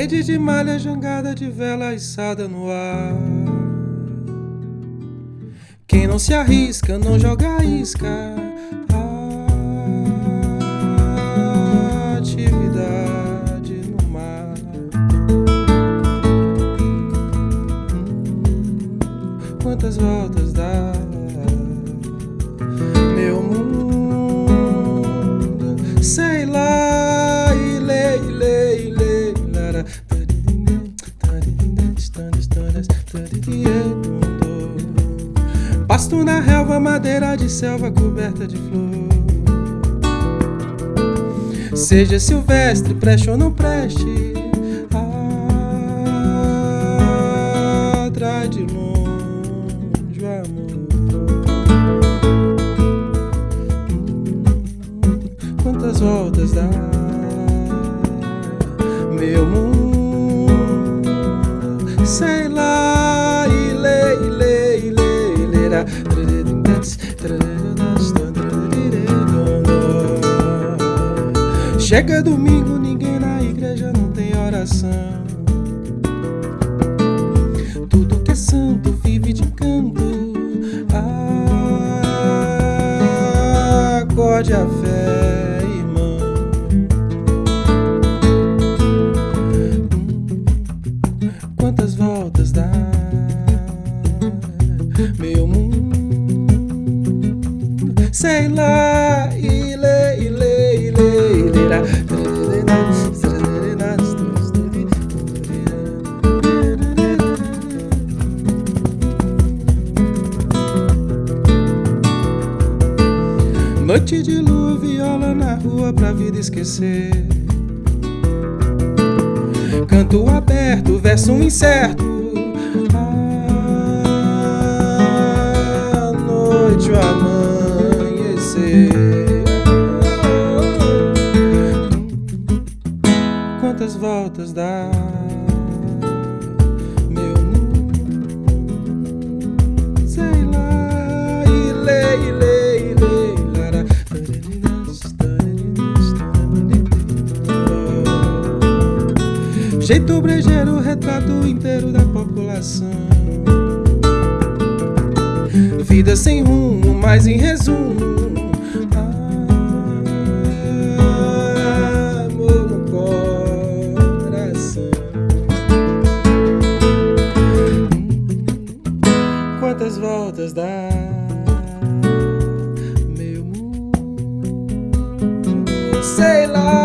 Rede de malha, jangada de vela içada no ar. Quem não se arrisca, não joga isca. Atividade no mar. Quantas voltas dá? Meu mundo, sei lá, Pasto na relva, madeira de selva coberta de flor. Seja silvestre, preste ou não preste, atrai de longe o amor. Quantas voltas dá meu mundo? Sei lá, Chega domingo, ninguém na igreja não tem oração. Tudo que é santo vive de canto. Acorde a fé, irmão. Quantas voltas dá meu mundo? Sei lá, Noite de lua, viola na rua pra vida esquecer. Canto aberto, verso incerto. A noite, o amanhecer. Quantas voltas dá? Jeito brejeiro, retrato inteiro da população. Vida sem rumo, mas em resumo. Amor no coração. Quantas voltas dá? Meu mundo, sei lá.